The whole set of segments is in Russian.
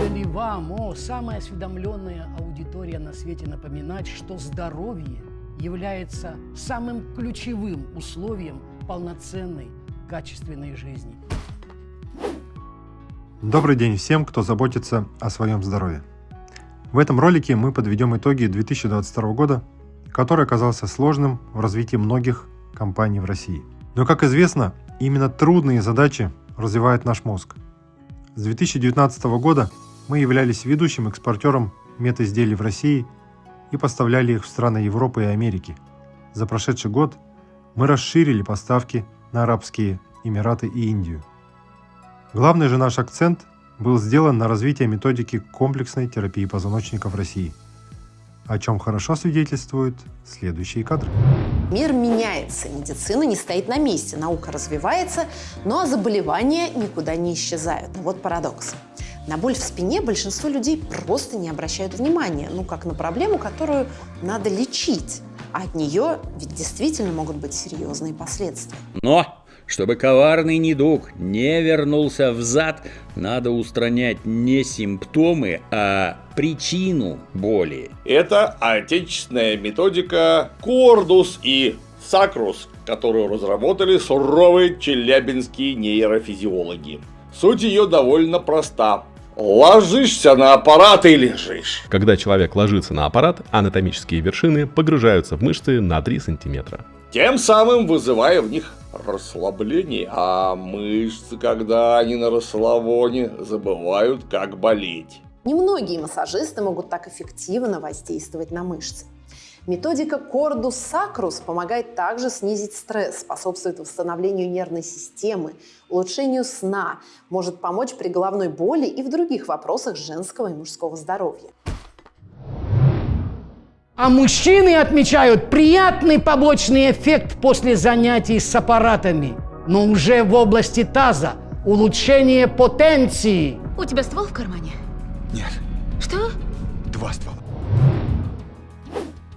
надо ли вам, о, самая осведомленная аудитория на свете, напоминать, что здоровье является самым ключевым условием полноценной, качественной жизни. Добрый день всем, кто заботится о своем здоровье. В этом ролике мы подведем итоги 2022 года, который оказался сложным в развитии многих компаний в России. Но, как известно, именно трудные задачи развивают наш мозг. С 2019 года мы являлись ведущим экспортером медизделий в России и поставляли их в страны Европы и Америки. За прошедший год мы расширили поставки на Арабские Эмираты и Индию. Главный же наш акцент был сделан на развитие методики комплексной терапии позвоночника в России, о чем хорошо свидетельствуют следующие кадры. Мир меняется, медицина не стоит на месте, наука развивается, но заболевания никуда не исчезают. Вот парадокс. На боль в спине большинство людей просто не обращают внимания, ну как на проблему, которую надо лечить. А от нее ведь действительно могут быть серьезные последствия. Но чтобы коварный недуг не вернулся взад, надо устранять не симптомы, а причину боли. Это отечественная методика Кордус и Сакрус, которую разработали суровые челябинские нейрофизиологи. Суть ее довольно проста. Ложишься на аппарат и лежишь. Когда человек ложится на аппарат, анатомические вершины погружаются в мышцы на 3 сантиметра. Тем самым вызывая в них расслабление, а мышцы, когда они на расслабоне, забывают, как болеть. Немногие массажисты могут так эффективно воздействовать на мышцы. Методика Cordus Sacrus помогает также снизить стресс, способствует восстановлению нервной системы, улучшению сна, может помочь при головной боли и в других вопросах женского и мужского здоровья. А мужчины отмечают приятный побочный эффект после занятий с аппаратами, но уже в области таза – улучшение потенции. У тебя ствол в кармане? Нет. Что? Два ствола.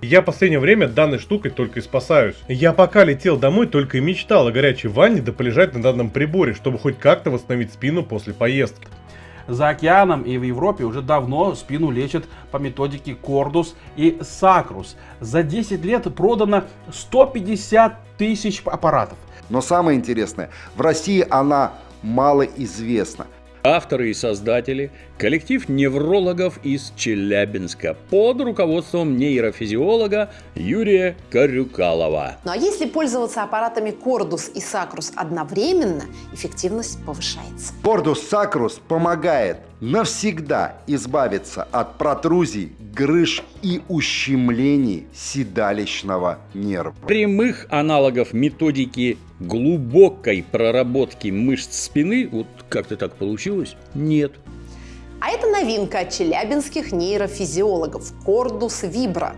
Я в последнее время данной штукой только и спасаюсь. Я пока летел домой, только и мечтал о горячей ванне да полежать на данном приборе, чтобы хоть как-то восстановить спину после поездки. За океаном и в Европе уже давно спину лечат по методике Кордус и Сакрус. За 10 лет продано 150 тысяч аппаратов. Но самое интересное, в России она малоизвестна. Авторы и создатели – коллектив неврологов из Челябинска под руководством нейрофизиолога Юрия Карюкалова. Ну а если пользоваться аппаратами Кордус и Сакрус одновременно, эффективность повышается. Кордус Сакрус помогает навсегда избавиться от протрузий, грыж и ущемлений седалищного нерва. Прямых аналогов методики глубокой проработки мышц спины, вот как-то так получилось, нет. А это новинка от челябинских нейрофизиологов Кордус Вибра.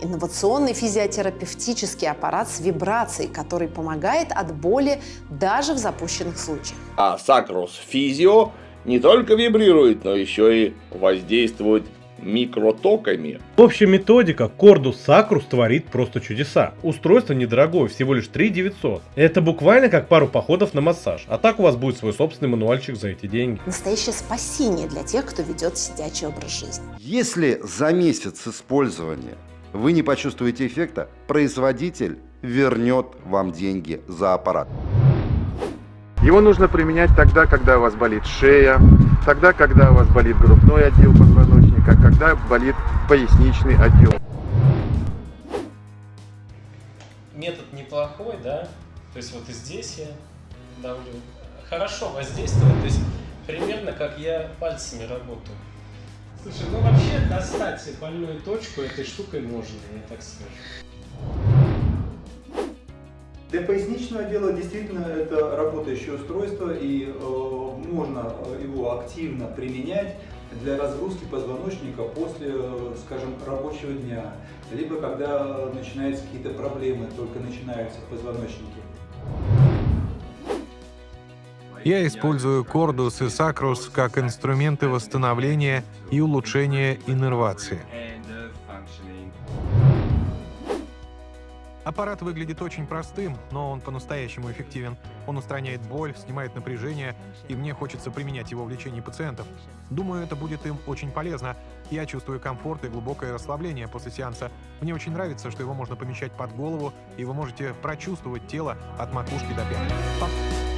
Инновационный физиотерапевтический аппарат с вибрацией, который помогает от боли даже в запущенных случаях. А Сакрус Физио не только вибрирует, но еще и воздействует микротоками. В общем, методика Кордус Сакрус творит просто чудеса. Устройство недорогое, всего лишь 3 900. Это буквально как пару походов на массаж. А так у вас будет свой собственный мануальчик за эти деньги. Настоящее спасение для тех, кто ведет сидячий образ жизни. Если за месяц использования вы не почувствуете эффекта, производитель вернет вам деньги за аппарат. Его нужно применять тогда, когда у вас болит шея, тогда, когда у вас болит грудной отдел позвоночника, когда болит поясничный отдел. Метод неплохой, да? То есть вот и здесь я давлю. Хорошо воздействует, то есть примерно как я пальцами работаю. Слушай, ну вообще достать больную точку этой штукой можно, я так скажу. Для поясничного отдела действительно это работающее устройство и э, можно его активно применять для разгрузки позвоночника после, э, скажем, рабочего дня, либо когда начинаются какие-то проблемы, только начинаются в позвоночнике. Я использую Кордус и Сакрус как инструменты восстановления и улучшения иннервации. Аппарат выглядит очень простым, но он по-настоящему эффективен. Он устраняет боль, снимает напряжение, и мне хочется применять его в лечении пациентов. Думаю, это будет им очень полезно. Я чувствую комфорт и глубокое расслабление после сеанса. Мне очень нравится, что его можно помещать под голову, и вы можете прочувствовать тело от макушки до пят.